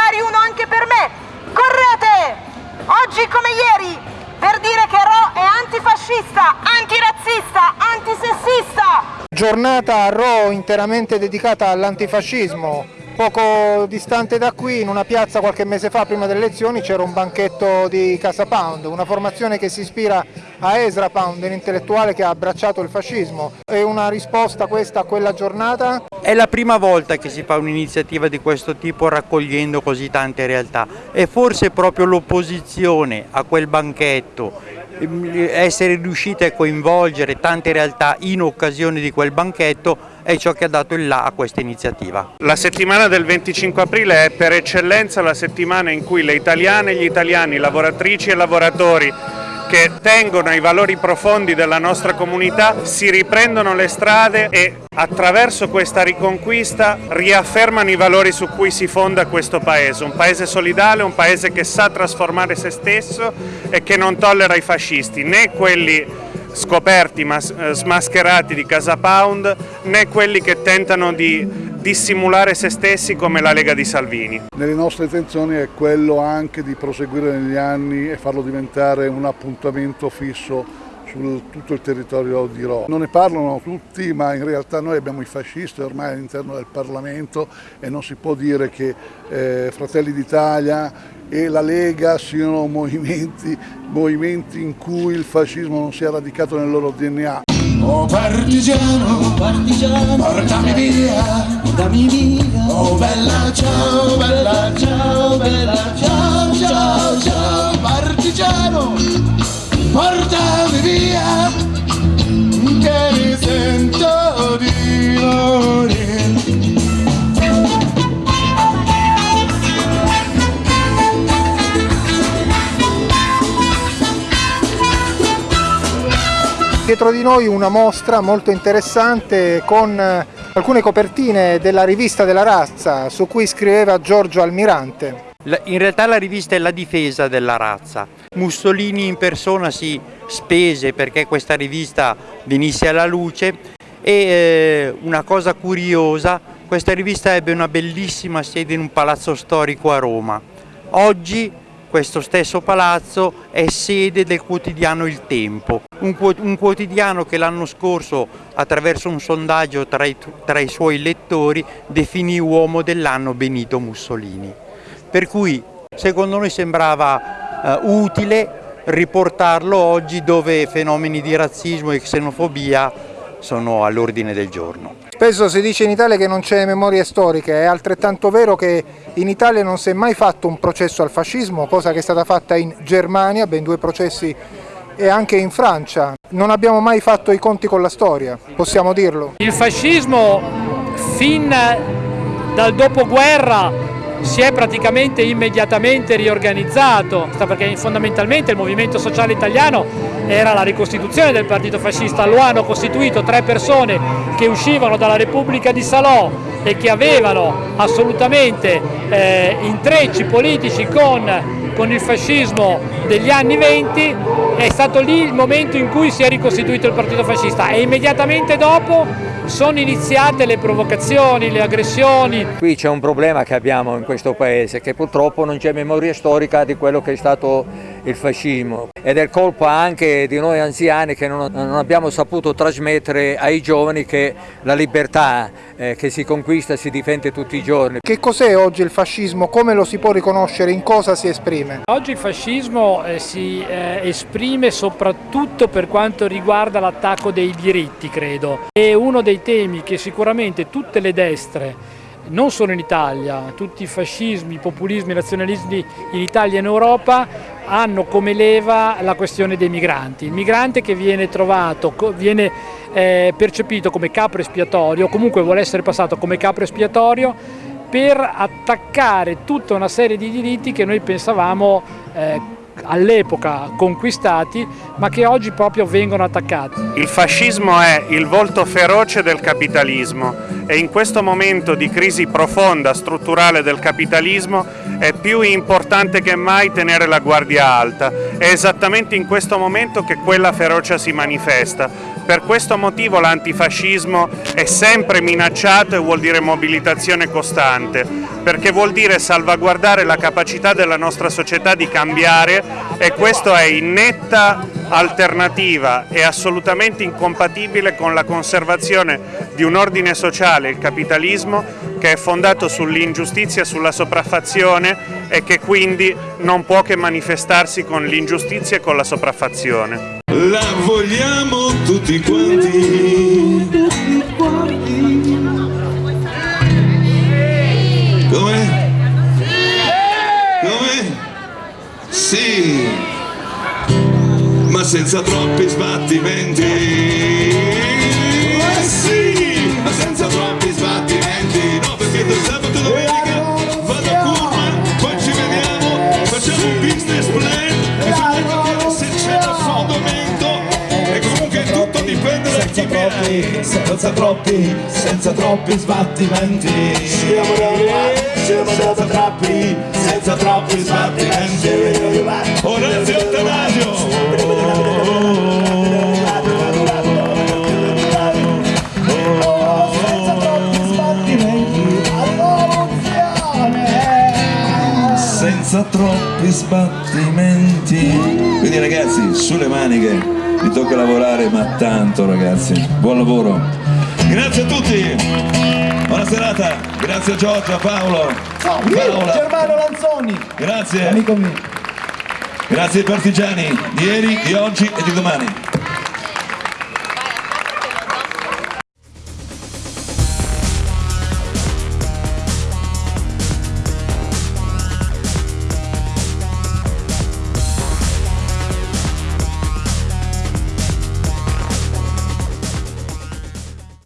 magari uno anche per me. Correte! Oggi come ieri, per dire che Ro è antifascista, antirazzista, antisessista. Giornata a Ro interamente dedicata all'antifascismo. Poco distante da qui, in una piazza qualche mese fa, prima delle elezioni, c'era un banchetto di Casa Pound, una formazione che si ispira a Ezra Pound, un intellettuale che ha abbracciato il fascismo. È una risposta questa a quella giornata è la prima volta che si fa un'iniziativa di questo tipo raccogliendo così tante realtà e forse proprio l'opposizione a quel banchetto essere riusciti a coinvolgere tante realtà in occasione di quel banchetto è ciò che ha dato il là a questa iniziativa. La settimana del 25 aprile è per eccellenza la settimana in cui le italiane e gli italiani, lavoratrici e lavoratori che tengono ai valori profondi della nostra comunità si riprendono le strade e attraverso questa riconquista riaffermano i valori su cui si fonda questo paese, un paese solidale, un paese che sa trasformare se stesso e che non tollera i fascisti, né quelli scoperti, eh, smascherati di Casa Pound, né quelli che tentano di dissimulare se stessi come la Lega di Salvini. Nelle nostre intenzioni è quello anche di proseguire negli anni e farlo diventare un appuntamento fisso su tutto il territorio di Roma. Non ne parlano tutti, ma in realtà noi abbiamo i fascisti ormai all'interno del Parlamento e non si può dire che eh, Fratelli d'Italia e la Lega siano movimenti, movimenti in cui il fascismo non sia radicato nel loro DNA. Oh partigiano, partigiano, portami via, portami via. Oh bella ciao, bella ciao, bella ciao, ciao, ciao, partigiano, Dietro di noi una mostra molto interessante con eh, alcune copertine della rivista della razza su cui scriveva Giorgio Almirante. In realtà la rivista è la difesa della razza. Mussolini in persona si spese perché questa rivista venisse alla luce e eh, una cosa curiosa, questa rivista ebbe una bellissima sede in un palazzo storico a Roma. Oggi questo stesso palazzo è sede del quotidiano Il Tempo, un, quotidiano che l'anno scorso attraverso un sondaggio tra i, tra i suoi lettori definì uomo dell'anno Benito Mussolini. Per cui secondo noi sembrava uh, utile riportarlo oggi dove fenomeni di razzismo e xenofobia sono all'ordine del giorno. Spesso si dice in Italia che non c'è memoria storica, è altrettanto vero che in Italia non si è mai fatto un processo al fascismo, cosa che è stata fatta in Germania, ben due processi, e anche in Francia. Non abbiamo mai fatto i conti con la storia, possiamo dirlo. Il fascismo fin dal dopoguerra si è praticamente immediatamente riorganizzato, perché fondamentalmente il movimento sociale italiano era la ricostituzione del partito fascista, lo hanno costituito tre persone che uscivano dalla Repubblica di Salò e che avevano assolutamente eh, intrecci politici con, con il fascismo degli anni 20, è stato lì il momento in cui si è ricostituito il partito fascista e immediatamente dopo sono iniziate le provocazioni, le aggressioni. Qui c'è un problema che abbiamo in questo paese, che purtroppo non c'è memoria storica di quello che è stato il fascismo ed è colpa anche di noi anziani che non, non abbiamo saputo trasmettere ai giovani che la libertà eh, che si conquista si difende tutti i giorni. Che cos'è oggi il fascismo? Come lo si può riconoscere? In cosa si esprime? Oggi il fascismo eh, si eh, esprime soprattutto per quanto riguarda l'attacco dei diritti, credo. È uno dei temi che sicuramente tutte le destre non solo in Italia, tutti i fascismi, i populismi, i nazionalismi in Italia e in Europa hanno come leva la questione dei migranti. Il migrante che viene trovato, viene eh, percepito come capro espiatorio, comunque vuole essere passato come capro espiatorio per attaccare tutta una serie di diritti che noi pensavamo eh, all'epoca conquistati ma che oggi proprio vengono attaccati. Il fascismo è il volto feroce del capitalismo e in questo momento di crisi profonda strutturale del capitalismo è più importante che mai tenere la guardia alta. È esattamente in questo momento che quella ferocia si manifesta Per questo motivo l'antifascismo è sempre minacciato e vuol dire mobilitazione costante, perché vuol dire salvaguardare la capacità della nostra società di cambiare e questo è in netta alternativa e assolutamente incompatibile con la conservazione di un ordine sociale, il capitalismo, che è fondato sull'ingiustizia sulla sopraffazione e che quindi non può che manifestarsi con l'ingiustizia e con la sopraffazione. La vogliamo tutti quanti. Come? Come? Sì, ma senza troppi sbattimenti. Chi viene. senza troppi, senza troppi sbattimenti. Siamo da siamo da troppi, senza troppi sbattimenti. Orazio Attanasio! Senza troppi sbattimenti, Senza troppi sbattimenti. Quindi ragazzi, sulle maniche, vi tocca lavorare, ma tanto ragazzi. Buon lavoro. Grazie a tutti. Buona serata. Grazie a Giorgia, Paolo. Paola. Germano Lanzoni, Grazie. amico mio. Grazie ai partigiani di ieri, di oggi e di domani.